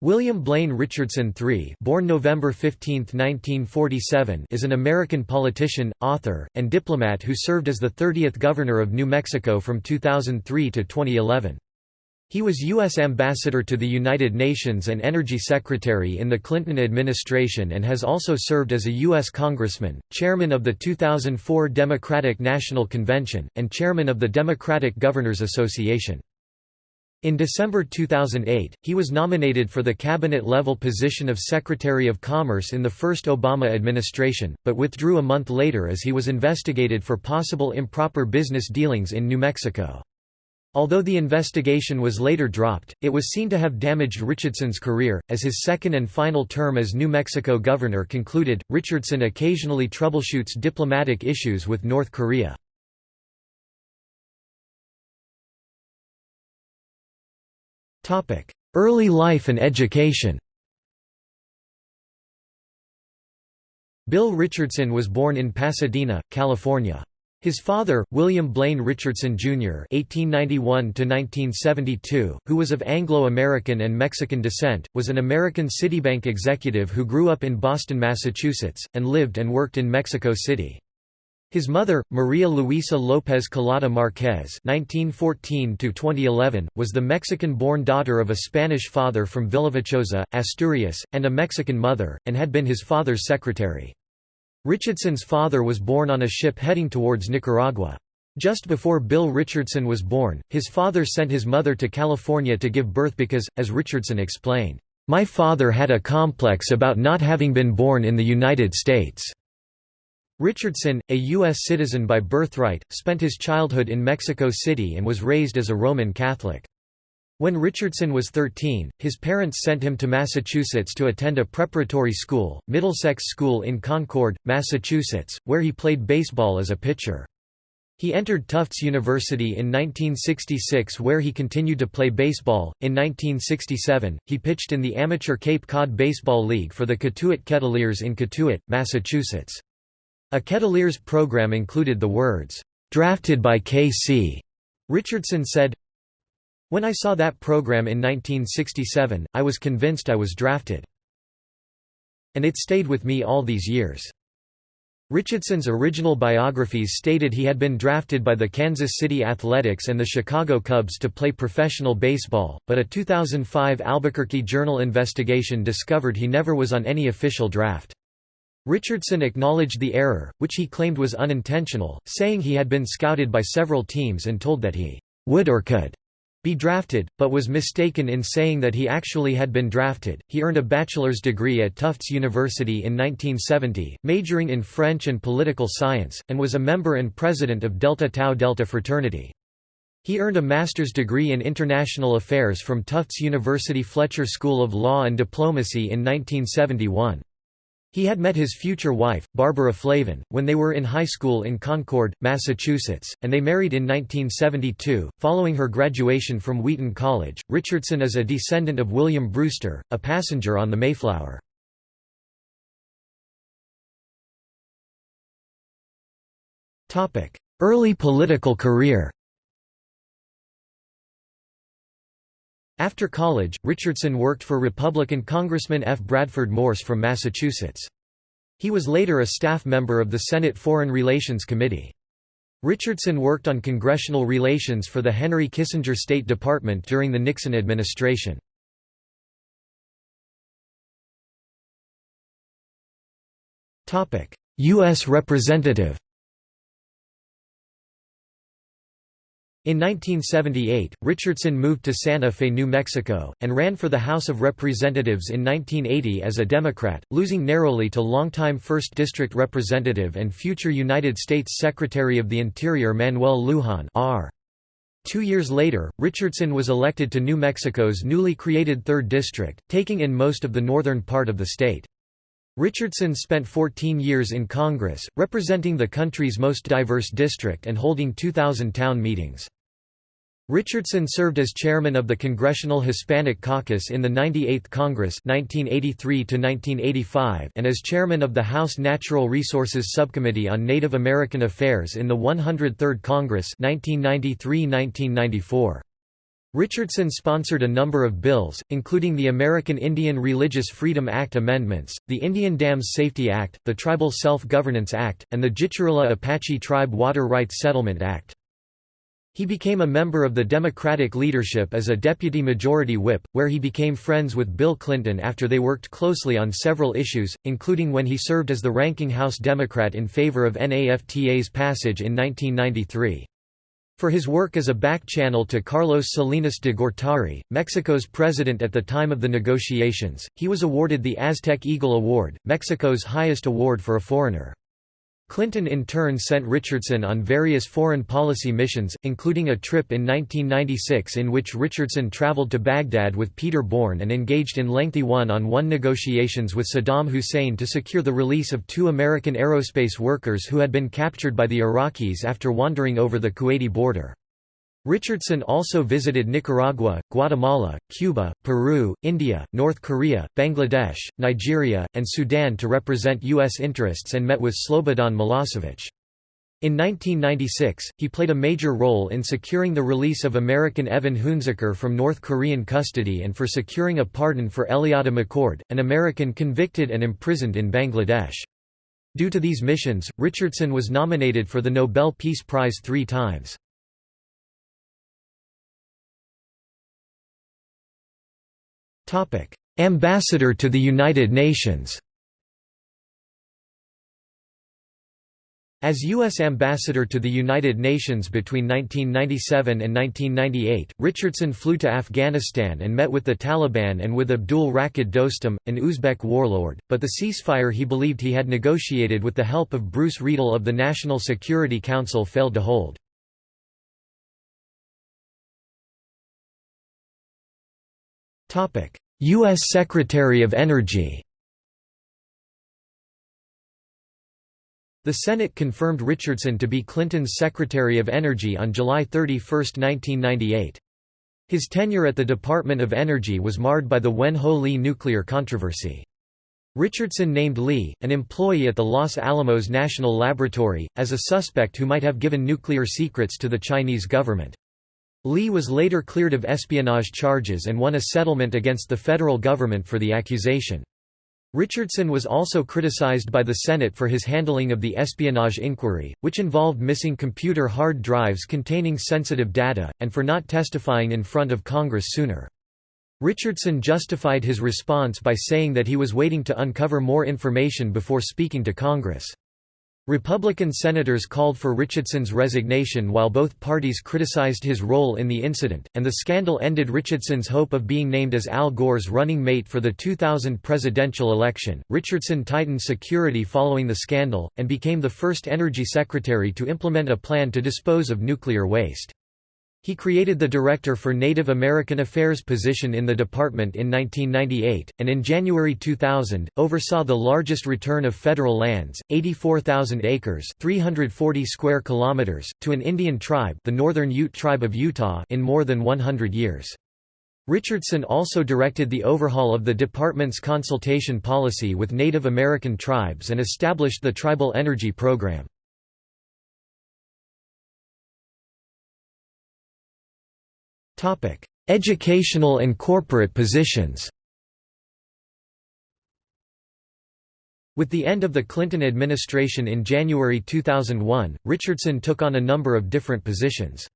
William Blaine Richardson III born November 15, 1947, is an American politician, author, and diplomat who served as the 30th Governor of New Mexico from 2003 to 2011. He was U.S. Ambassador to the United Nations and Energy Secretary in the Clinton administration and has also served as a U.S. Congressman, Chairman of the 2004 Democratic National Convention, and Chairman of the Democratic Governors Association. In December 2008, he was nominated for the cabinet-level position of Secretary of Commerce in the first Obama administration, but withdrew a month later as he was investigated for possible improper business dealings in New Mexico. Although the investigation was later dropped, it was seen to have damaged Richardson's career. As his second and final term as New Mexico governor concluded, Richardson occasionally troubleshoots diplomatic issues with North Korea. Early life and education Bill Richardson was born in Pasadena, California. His father, William Blaine Richardson, Jr. (1891–1972), who was of Anglo-American and Mexican descent, was an American Citibank executive who grew up in Boston, Massachusetts, and lived and worked in Mexico City. His mother, Maria Luisa López Collada Márquez (1914–2011), was the Mexican-born daughter of a Spanish father from Villaviciosa, Asturias, and a Mexican mother, and had been his father's secretary. Richardson's father was born on a ship heading towards Nicaragua. Just before Bill Richardson was born, his father sent his mother to California to give birth because, as Richardson explained, "My father had a complex about not having been born in the United States." Richardson, a U.S. citizen by birthright, spent his childhood in Mexico City and was raised as a Roman Catholic. When Richardson was 13, his parents sent him to Massachusetts to attend a preparatory school, Middlesex School in Concord, Massachusetts, where he played baseball as a pitcher. He entered Tufts University in 1966 where he continued to play baseball. In 1967, he pitched in the amateur Cape Cod Baseball League for the Cotuit Kettleers in Cotuit, Massachusetts. A Kettleers program included the words, "'Drafted by K.C." Richardson said, When I saw that program in 1967, I was convinced I was drafted. And it stayed with me all these years. Richardson's original biographies stated he had been drafted by the Kansas City Athletics and the Chicago Cubs to play professional baseball, but a 2005 Albuquerque Journal investigation discovered he never was on any official draft. Richardson acknowledged the error, which he claimed was unintentional, saying he had been scouted by several teams and told that he would or could be drafted, but was mistaken in saying that he actually had been drafted. He earned a bachelor's degree at Tufts University in 1970, majoring in French and political science, and was a member and president of Delta Tau Delta fraternity. He earned a master's degree in international affairs from Tufts University Fletcher School of Law and Diplomacy in 1971. He had met his future wife, Barbara Flavin, when they were in high school in Concord, Massachusetts, and they married in 1972. Following her graduation from Wheaton College, Richardson is a descendant of William Brewster, a passenger on the Mayflower. Early political career After college, Richardson worked for Republican Congressman F. Bradford Morse from Massachusetts. He was later a staff member of the Senate Foreign Relations Committee. Richardson worked on congressional relations for the Henry Kissinger State Department during the Nixon administration. U.S. Representative In 1978, Richardson moved to Santa Fe, New Mexico, and ran for the House of Representatives in 1980 as a Democrat, losing narrowly to longtime 1st District Representative and future United States Secretary of the Interior Manuel Lujan R. Two years later, Richardson was elected to New Mexico's newly created 3rd District, taking in most of the northern part of the state. Richardson spent 14 years in Congress, representing the country's most diverse district and holding 2,000 town meetings. Richardson served as chairman of the Congressional Hispanic Caucus in the 98th Congress 1983 and as chairman of the House Natural Resources Subcommittee on Native American Affairs in the 103rd Congress 1993–1994. Richardson sponsored a number of bills, including the American Indian Religious Freedom Act amendments, the Indian Dams Safety Act, the Tribal Self-Governance Act, and the Jicarilla Apache Tribe Water Rights Settlement Act. He became a member of the Democratic leadership as a deputy majority whip, where he became friends with Bill Clinton after they worked closely on several issues, including when he served as the ranking House Democrat in favor of NAFTA's passage in 1993. For his work as a back channel to Carlos Salinas de Gortari, Mexico's president at the time of the negotiations, he was awarded the Aztec Eagle Award, Mexico's highest award for a foreigner. Clinton in turn sent Richardson on various foreign policy missions, including a trip in 1996 in which Richardson traveled to Baghdad with Peter Bourne and engaged in lengthy one-on-one negotiations with Saddam Hussein to secure the release of two American aerospace workers who had been captured by the Iraqis after wandering over the Kuwaiti border. Richardson also visited Nicaragua, Guatemala, Cuba, Peru, India, North Korea, Bangladesh, Nigeria, and Sudan to represent U.S. interests and met with Slobodan Milosevic. In 1996, he played a major role in securing the release of American Evan Hunziker from North Korean custody and for securing a pardon for Eliadah McCord, an American convicted and imprisoned in Bangladesh. Due to these missions, Richardson was nominated for the Nobel Peace Prize three times. Ambassador to the United Nations As U.S. Ambassador to the United Nations between 1997 and 1998, Richardson flew to Afghanistan and met with the Taliban and with Abdul Rashid Dostum, an Uzbek warlord, but the ceasefire he believed he had negotiated with the help of Bruce Riedel of the National Security Council failed to hold. U.S. Secretary of Energy The Senate confirmed Richardson to be Clinton's Secretary of Energy on July 31, 1998. His tenure at the Department of Energy was marred by the Wen-Ho Lee nuclear controversy. Richardson named Lee, an employee at the Los Alamos National Laboratory, as a suspect who might have given nuclear secrets to the Chinese government. Lee was later cleared of espionage charges and won a settlement against the federal government for the accusation. Richardson was also criticized by the Senate for his handling of the espionage inquiry, which involved missing computer hard drives containing sensitive data, and for not testifying in front of Congress sooner. Richardson justified his response by saying that he was waiting to uncover more information before speaking to Congress. Republican senators called for Richardson's resignation while both parties criticized his role in the incident, and the scandal ended Richardson's hope of being named as Al Gore's running mate for the 2000 presidential election. Richardson tightened security following the scandal, and became the first energy secretary to implement a plan to dispose of nuclear waste. He created the Director for Native American Affairs position in the department in 1998, and in January 2000, oversaw the largest return of federal lands, 84,000 acres 340 square kilometers, to an Indian tribe the Northern Ute Tribe of Utah in more than 100 years. Richardson also directed the overhaul of the department's consultation policy with Native American tribes and established the Tribal Energy Program. Topic: Educational and corporate positions. With the end of the Clinton administration in January 2001, Richardson took on a number of different positions.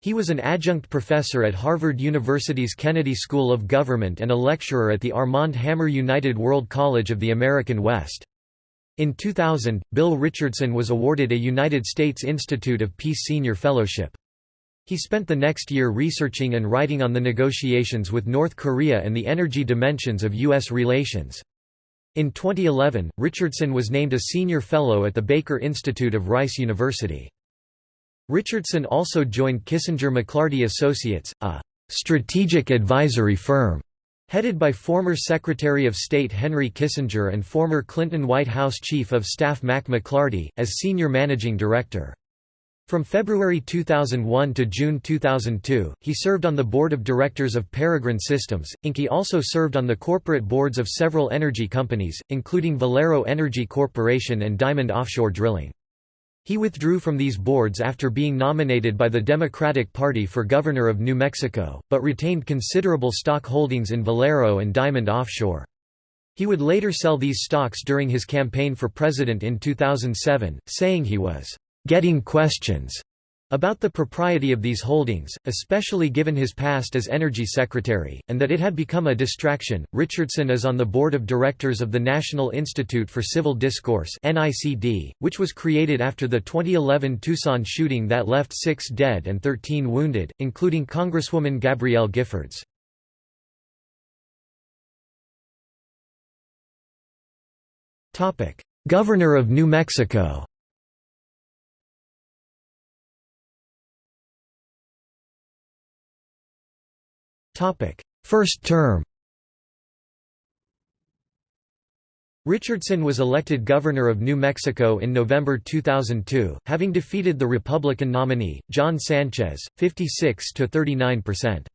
He was an adjunct professor at Harvard University's Kennedy School of Government and a lecturer at the Armand Hammer United World College of the American West. In 2000, Bill Richardson was awarded a United States Institute of Peace Senior Fellowship. He spent the next year researching and writing on the negotiations with North Korea and the energy dimensions of U.S. relations. In 2011, Richardson was named a senior fellow at the Baker Institute of Rice University. Richardson also joined Kissinger McLarty Associates, a strategic advisory firm headed by former Secretary of State Henry Kissinger and former Clinton White House Chief of Staff Mac McLarty, as senior managing director. From February 2001 to June 2002, he served on the board of directors of Peregrine Systems, Inc. He also served on the corporate boards of several energy companies, including Valero Energy Corporation and Diamond Offshore Drilling. He withdrew from these boards after being nominated by the Democratic Party for governor of New Mexico, but retained considerable stock holdings in Valero and Diamond Offshore. He would later sell these stocks during his campaign for president in 2007, saying he was getting questions about the propriety of these holdings, especially given his past as Energy Secretary, and that it had become a distraction. Richardson is on the board of directors of the National Institute for Civil Discourse, which was created after the 2011 Tucson shooting that left six dead and 13 wounded, including Congresswoman Gabrielle Giffords. Governor of New Mexico First term Richardson was elected governor of New Mexico in November 2002, having defeated the Republican nominee, John Sanchez, 56 to 39%.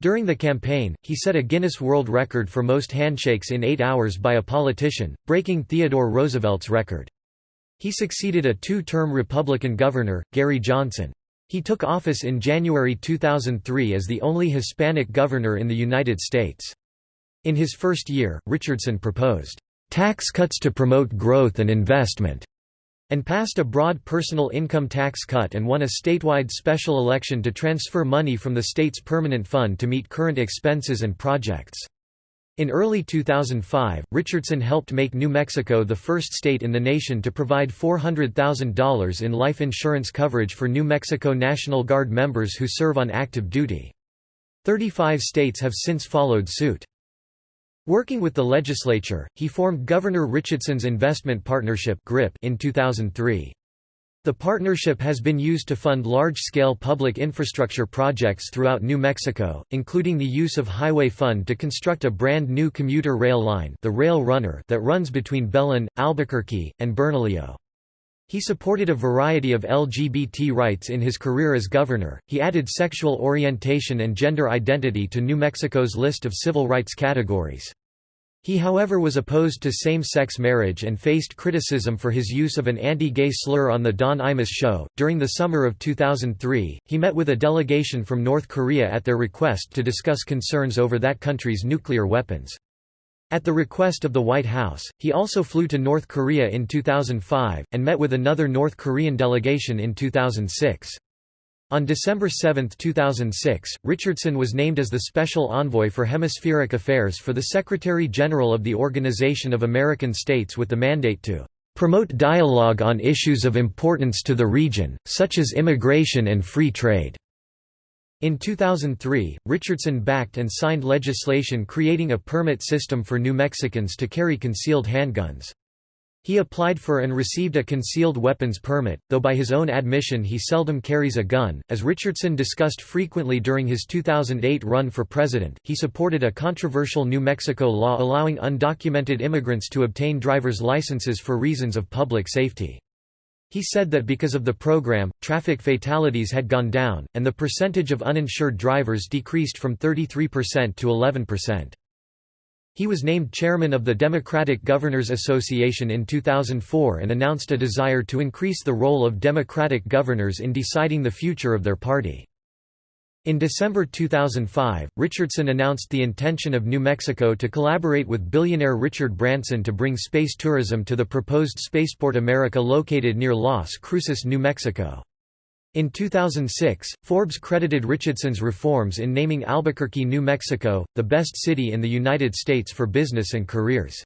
During the campaign, he set a Guinness World Record for most handshakes in eight hours by a politician, breaking Theodore Roosevelt's record. He succeeded a two-term Republican governor, Gary Johnson. He took office in January 2003 as the only Hispanic governor in the United States. In his first year, Richardson proposed, "...tax cuts to promote growth and investment." and passed a broad personal income tax cut and won a statewide special election to transfer money from the state's permanent fund to meet current expenses and projects. In early 2005, Richardson helped make New Mexico the first state in the nation to provide $400,000 in life insurance coverage for New Mexico National Guard members who serve on active duty. Thirty-five states have since followed suit. Working with the legislature, he formed Governor Richardson's Investment Partnership in 2003. The partnership has been used to fund large-scale public infrastructure projects throughout New Mexico, including the use of Highway Fund to construct a brand new commuter rail line the Rail Runner that runs between Belen, Albuquerque, and Bernalillo. He supported a variety of LGBT rights in his career as governor. He added sexual orientation and gender identity to New Mexico's list of civil rights categories. He however was opposed to same-sex marriage and faced criticism for his use of an anti-gay slur on the Don Imus show. During the summer of 2003, he met with a delegation from North Korea at their request to discuss concerns over that country's nuclear weapons. At the request of the White House, he also flew to North Korea in 2005, and met with another North Korean delegation in 2006. On December 7, 2006, Richardson was named as the Special Envoy for Hemispheric Affairs for the Secretary-General of the Organization of American States with the mandate to "...promote dialogue on issues of importance to the region, such as immigration and free trade." In 2003, Richardson backed and signed legislation creating a permit system for New Mexicans to carry concealed handguns. He applied for and received a concealed weapons permit, though by his own admission he seldom carries a gun. As Richardson discussed frequently during his 2008 run for president, he supported a controversial New Mexico law allowing undocumented immigrants to obtain driver's licenses for reasons of public safety. He said that because of the program, traffic fatalities had gone down, and the percentage of uninsured drivers decreased from 33% to 11%. He was named chairman of the Democratic Governors Association in 2004 and announced a desire to increase the role of Democratic governors in deciding the future of their party. In December 2005, Richardson announced the intention of New Mexico to collaborate with billionaire Richard Branson to bring space tourism to the proposed Spaceport America located near Las Cruces, New Mexico. In 2006, Forbes credited Richardson's reforms in naming Albuquerque, New Mexico, the best city in the United States for business and careers.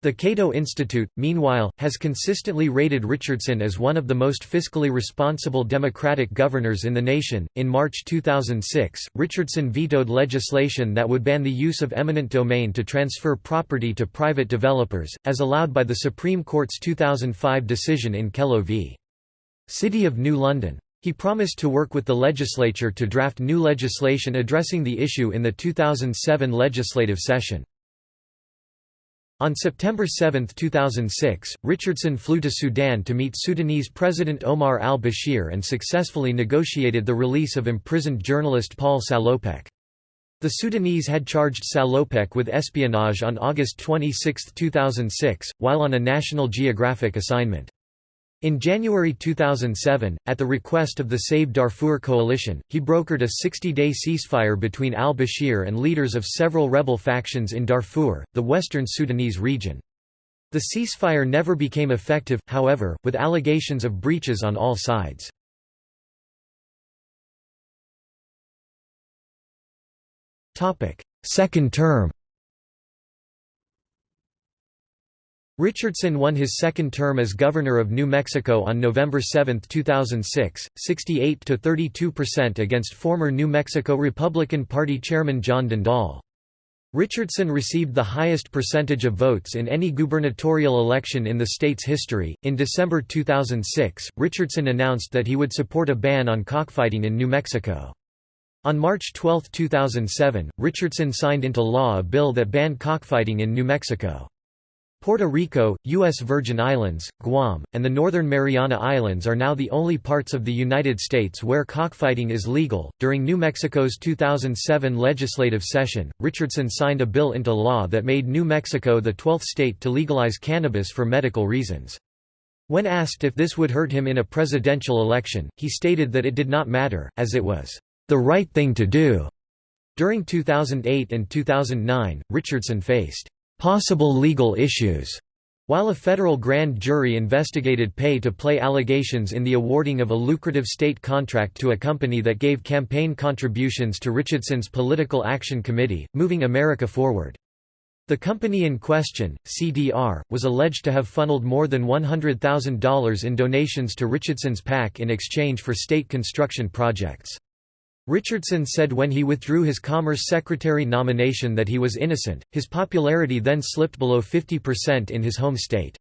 The Cato Institute, meanwhile, has consistently rated Richardson as one of the most fiscally responsible Democratic governors in the nation. In March 2006, Richardson vetoed legislation that would ban the use of eminent domain to transfer property to private developers, as allowed by the Supreme Court's 2005 decision in Kelo v. City of New London. He promised to work with the legislature to draft new legislation addressing the issue in the 2007 legislative session. On September 7, 2006, Richardson flew to Sudan to meet Sudanese President Omar al-Bashir and successfully negotiated the release of imprisoned journalist Paul Salopek. The Sudanese had charged Salopek with espionage on August 26, 2006, while on a National Geographic assignment. In January 2007, at the request of the Save Darfur coalition, he brokered a 60-day ceasefire between al-Bashir and leaders of several rebel factions in Darfur, the western Sudanese region. The ceasefire never became effective, however, with allegations of breaches on all sides. Second term Richardson won his second term as governor of New Mexico on November 7, 2006, 68–32% against former New Mexico Republican Party chairman John Dendahl. Richardson received the highest percentage of votes in any gubernatorial election in the state's history. In December 2006, Richardson announced that he would support a ban on cockfighting in New Mexico. On March 12, 2007, Richardson signed into law a bill that banned cockfighting in New Mexico. Puerto Rico, U.S. Virgin Islands, Guam, and the Northern Mariana Islands are now the only parts of the United States where cockfighting is legal. During New Mexico's 2007 legislative session, Richardson signed a bill into law that made New Mexico the 12th state to legalize cannabis for medical reasons. When asked if this would hurt him in a presidential election, he stated that it did not matter, as it was the right thing to do. During 2008 and 2009, Richardson faced possible legal issues. While a federal grand jury investigated pay-to-play allegations in the awarding of a lucrative state contract to a company that gave campaign contributions to Richardson's Political Action Committee, Moving America Forward. The company in question, CDR, was alleged to have funneled more than $100,000 in donations to Richardson's PAC in exchange for state construction projects. Richardson said when he withdrew his Commerce Secretary nomination that he was innocent, his popularity then slipped below 50% in his home state.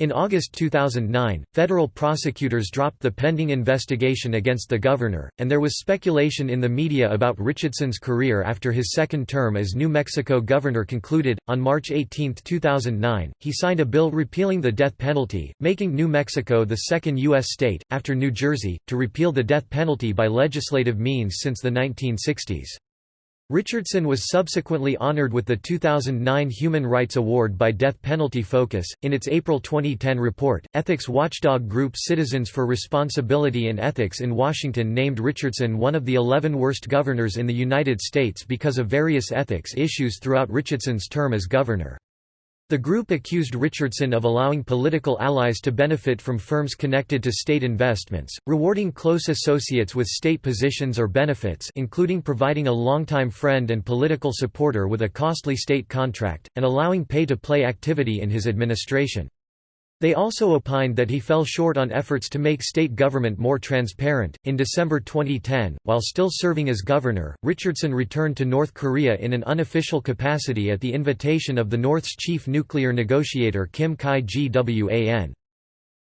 In August 2009, federal prosecutors dropped the pending investigation against the governor, and there was speculation in the media about Richardson's career after his second term as New Mexico governor concluded. On March 18, 2009, he signed a bill repealing the death penalty, making New Mexico the second U.S. state, after New Jersey, to repeal the death penalty by legislative means since the 1960s. Richardson was subsequently honored with the 2009 Human Rights Award by Death Penalty Focus. In its April 2010 report, ethics watchdog group Citizens for Responsibility and Ethics in Washington named Richardson one of the 11 worst governors in the United States because of various ethics issues throughout Richardson's term as governor. The group accused Richardson of allowing political allies to benefit from firms connected to state investments, rewarding close associates with state positions or benefits including providing a longtime friend and political supporter with a costly state contract, and allowing pay-to-play activity in his administration. They also opined that he fell short on efforts to make state government more transparent. In December 2010, while still serving as governor, Richardson returned to North Korea in an unofficial capacity at the invitation of the North's chief nuclear negotiator Kim Kye-gwan.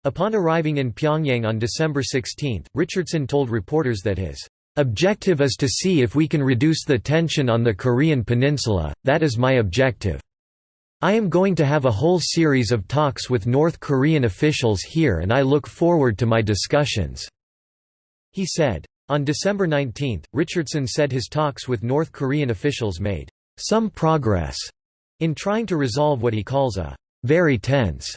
Upon arriving in Pyongyang on December 16, Richardson told reporters that his objective is to see if we can reduce the tension on the Korean peninsula, that is my objective. I am going to have a whole series of talks with North Korean officials here and I look forward to my discussions." He said. On December 19, Richardson said his talks with North Korean officials made some progress in trying to resolve what he calls a very tense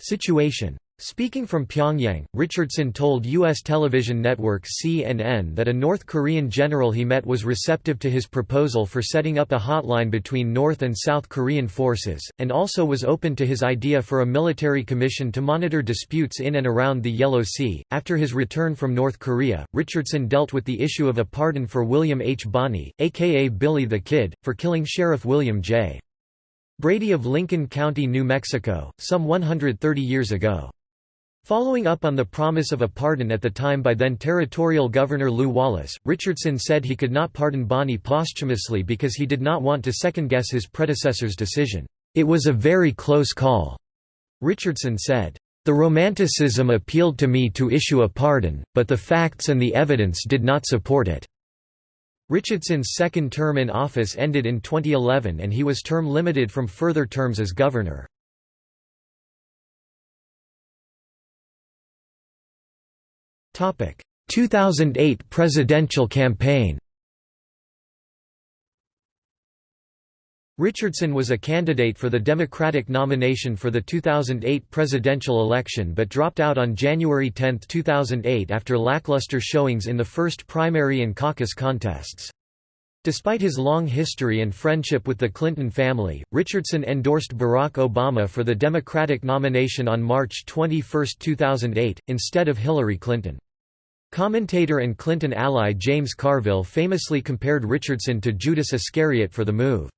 situation. Speaking from Pyongyang, Richardson told U.S. television network CNN that a North Korean general he met was receptive to his proposal for setting up a hotline between North and South Korean forces, and also was open to his idea for a military commission to monitor disputes in and around the Yellow Sea. After his return from North Korea, Richardson dealt with the issue of a pardon for William H. Bonney, aka Billy the Kid, for killing Sheriff William J. Brady of Lincoln County, New Mexico, some 130 years ago. Following up on the promise of a pardon at the time by then Territorial Governor Lew Wallace, Richardson said he could not pardon Bonney posthumously because he did not want to second-guess his predecessor's decision. It was a very close call, Richardson said. The romanticism appealed to me to issue a pardon, but the facts and the evidence did not support it. Richardson's second term in office ended in 2011 and he was term limited from further terms as governor. 2008 presidential campaign Richardson was a candidate for the Democratic nomination for the 2008 presidential election but dropped out on January 10, 2008 after lackluster showings in the first primary and caucus contests. Despite his long history and friendship with the Clinton family, Richardson endorsed Barack Obama for the Democratic nomination on March 21, 2008, instead of Hillary Clinton. Commentator and Clinton ally James Carville famously compared Richardson to Judas Iscariot for the move.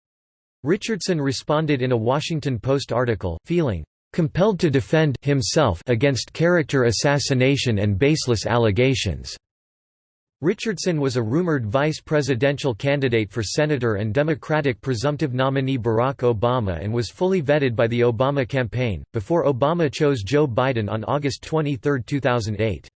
Richardson responded in a Washington Post article, feeling compelled to defend himself against character assassination and baseless allegations. Richardson was a rumored vice presidential candidate for senator and Democratic presumptive nominee Barack Obama and was fully vetted by the Obama campaign, before Obama chose Joe Biden on August 23, 2008.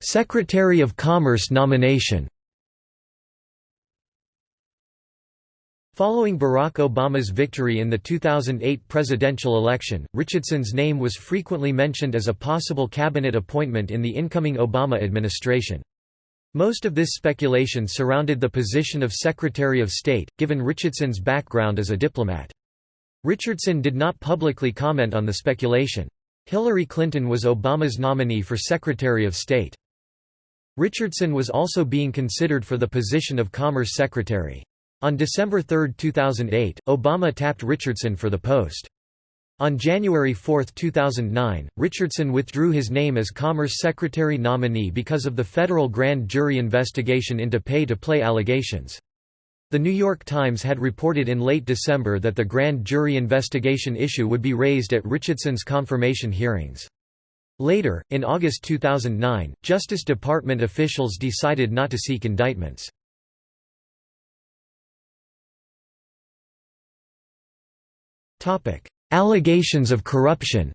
Secretary of Commerce nomination Following Barack Obama's victory in the 2008 presidential election, Richardson's name was frequently mentioned as a possible cabinet appointment in the incoming Obama administration. Most of this speculation surrounded the position of Secretary of State, given Richardson's background as a diplomat. Richardson did not publicly comment on the speculation. Hillary Clinton was Obama's nominee for Secretary of State. Richardson was also being considered for the position of Commerce Secretary. On December 3, 2008, Obama tapped Richardson for the post. On January 4, 2009, Richardson withdrew his name as Commerce Secretary nominee because of the federal grand jury investigation into pay-to-play allegations. The New York Times had reported in late December that the grand jury investigation issue would be raised at Richardson's confirmation hearings. Later, in August 2009, Justice Department officials decided not to seek indictments. Allegations of corruption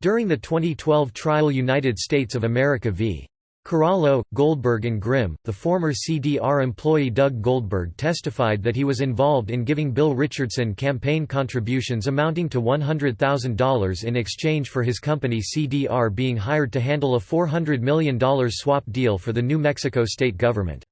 During the 2012 trial United States of America v. Carollo, Goldberg and Grimm, the former CDR employee Doug Goldberg testified that he was involved in giving Bill Richardson campaign contributions amounting to $100,000 in exchange for his company CDR being hired to handle a $400 million swap deal for the New Mexico state government.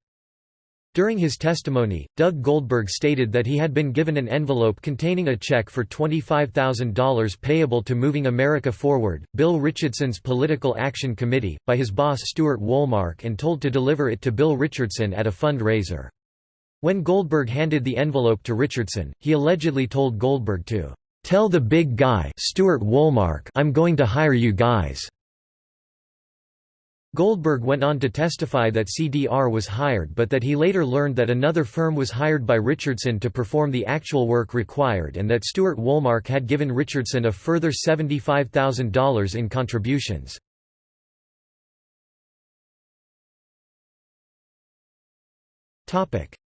During his testimony, Doug Goldberg stated that he had been given an envelope containing a check for $25,000 payable to Moving America Forward, Bill Richardson's Political Action Committee, by his boss Stuart Woolmark and told to deliver it to Bill Richardson at a fundraiser. When Goldberg handed the envelope to Richardson, he allegedly told Goldberg to, "'Tell the big guy Stuart Woolmark I'm going to hire you guys.' Goldberg went on to testify that CDR was hired but that he later learned that another firm was hired by Richardson to perform the actual work required and that Stuart Woolmark had given Richardson a further $75,000 in contributions.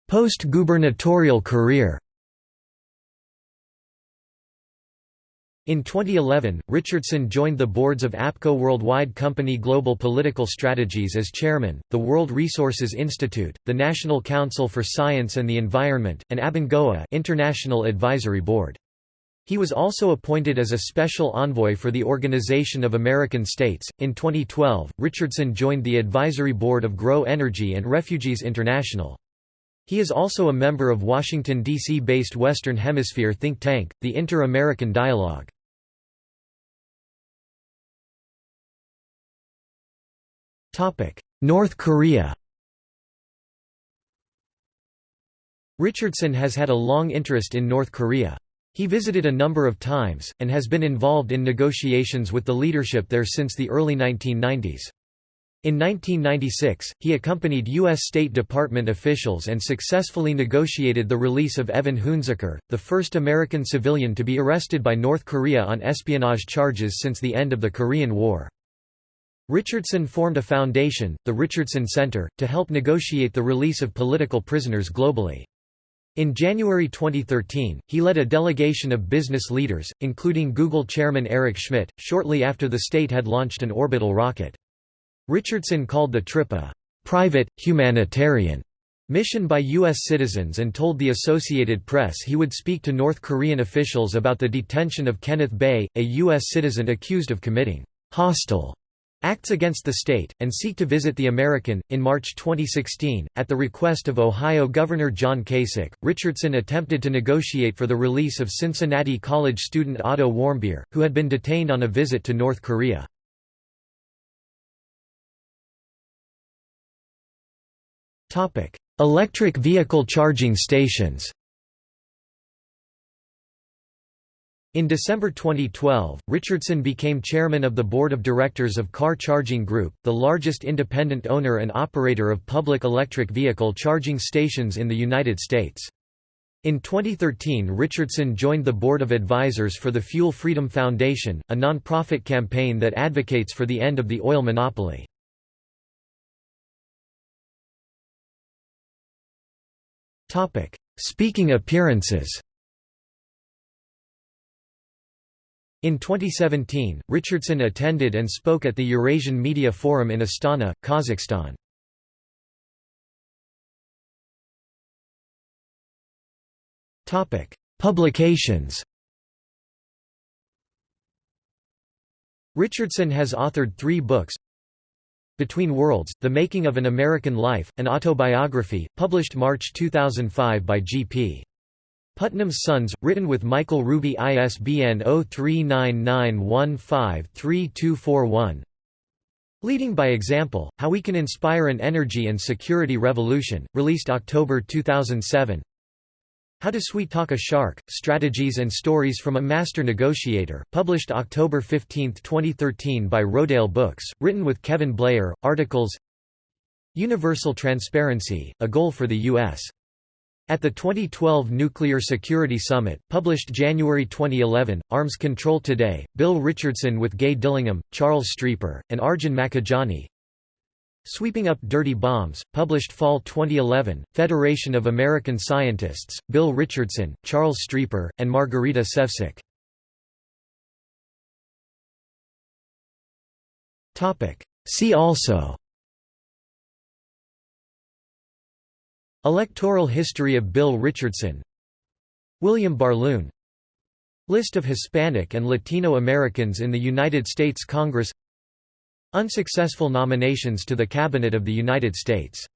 Post-gubernatorial career In 2011, Richardson joined the boards of APCO Worldwide Company Global Political Strategies as chairman, the World Resources Institute, the National Council for Science and the Environment, and Abengoa International Advisory Board. He was also appointed as a special envoy for the Organization of American States. In 2012, Richardson joined the advisory board of Grow Energy and Refugees International. He is also a member of Washington, D.C. based Western Hemisphere think tank, the Inter-American Dialogue. North Korea Richardson has had a long interest in North Korea. He visited a number of times, and has been involved in negotiations with the leadership there since the early 1990s. In 1996, he accompanied U.S. State Department officials and successfully negotiated the release of Evan Hunziker, the first American civilian to be arrested by North Korea on espionage charges since the end of the Korean War. Richardson formed a foundation, the Richardson Center, to help negotiate the release of political prisoners globally. In January 2013, he led a delegation of business leaders, including Google chairman Eric Schmidt, shortly after the state had launched an orbital rocket. Richardson called the trip a private, humanitarian mission by U.S. citizens and told the Associated Press he would speak to North Korean officials about the detention of Kenneth Bae, a U.S. citizen accused of committing hostile Acts Against the State, and Seek to Visit the American. In March 2016, at the request of Ohio Governor John Kasich, Richardson attempted to negotiate for the release of Cincinnati College student Otto Warmbier, who had been detained on a visit to North Korea. Electric vehicle charging stations In December 2012, Richardson became chairman of the board of directors of Car Charging Group, the largest independent owner and operator of public electric vehicle charging stations in the United States. In 2013 Richardson joined the board of advisors for the Fuel Freedom Foundation, a non-profit campaign that advocates for the end of the oil monopoly. Speaking appearances In 2017, Richardson attended and spoke at the Eurasian Media Forum in Astana, Kazakhstan. Publications Richardson has authored three books Between Worlds, The Making of an American Life, an autobiography, published March 2005 by G.P. Putnam's Sons, written with Michael Ruby ISBN 0399153241 Leading by Example, How We Can Inspire an Energy and Security Revolution, released October 2007 How to Sweet Talk a Shark, Strategies and Stories from a Master Negotiator, published October 15, 2013 by Rodale Books, written with Kevin Bleyer, articles Universal Transparency, a Goal for the U.S. At the 2012 Nuclear Security Summit, published January 2011, Arms Control Today, Bill Richardson with Gay Dillingham, Charles Streeper, and Arjun Makhijani Sweeping Up Dirty Bombs, published Fall 2011, Federation of American Scientists, Bill Richardson, Charles Streeper, and Margarita Sevcik. See also Electoral history of Bill Richardson. William Barloon. List of Hispanic and Latino Americans in the United States Congress. Unsuccessful nominations to the Cabinet of the United States